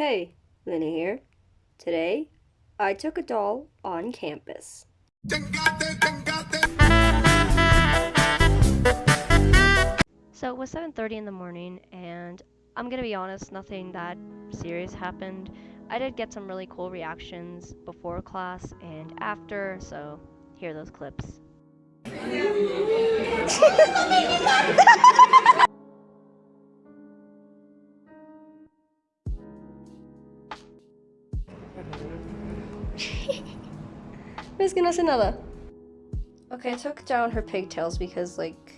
Hey, Lena here. Today, I took a doll on campus. So it was 7:30 in the morning and I'm going to be honest, nothing that serious happened. I did get some really cool reactions before class and after, so here are those clips. Miss que. Okay, I took down her pigtails because, like,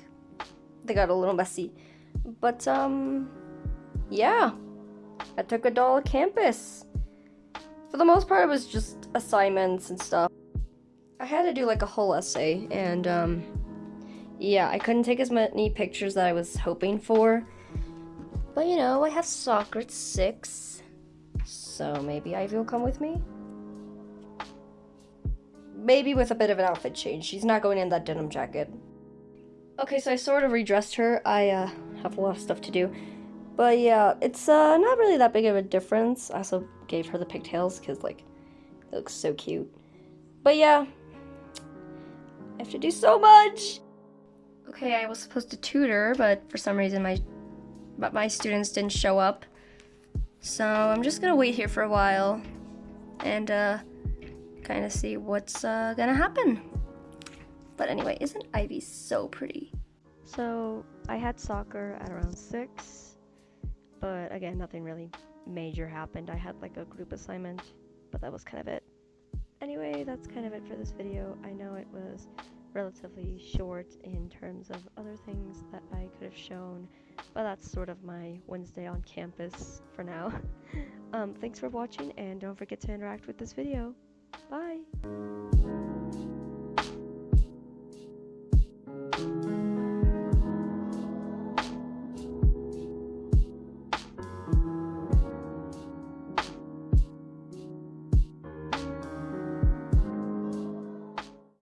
they got a little messy. But, um, yeah. I took a doll campus. For the most part, it was just assignments and stuff. I had to do, like, a whole essay, and, um, yeah, I couldn't take as many pictures that I was hoping for. But, you know, I have soccer at 6, so maybe Ivy will come with me? Maybe with a bit of an outfit change. She's not going in that denim jacket. Okay, so I sort of redressed her. I uh, have a lot of stuff to do. But yeah, it's uh, not really that big of a difference. I also gave her the pigtails because, like, it looks so cute. But yeah, I have to do so much. Okay, I was supposed to tutor, but for some reason my but my students didn't show up. So I'm just gonna wait here for a while and uh, kind of see what's uh, gonna happen. But anyway, isn't Ivy so pretty? So I had soccer at around 6, but again, nothing really major happened. I had like a group assignment, but that was kind of it. Anyway, that's kind of it for this video. I know it was relatively short in terms of other things that I could have shown, but that's sort of my Wednesday on campus for now. um, thanks for watching, and don't forget to interact with this video. Bye!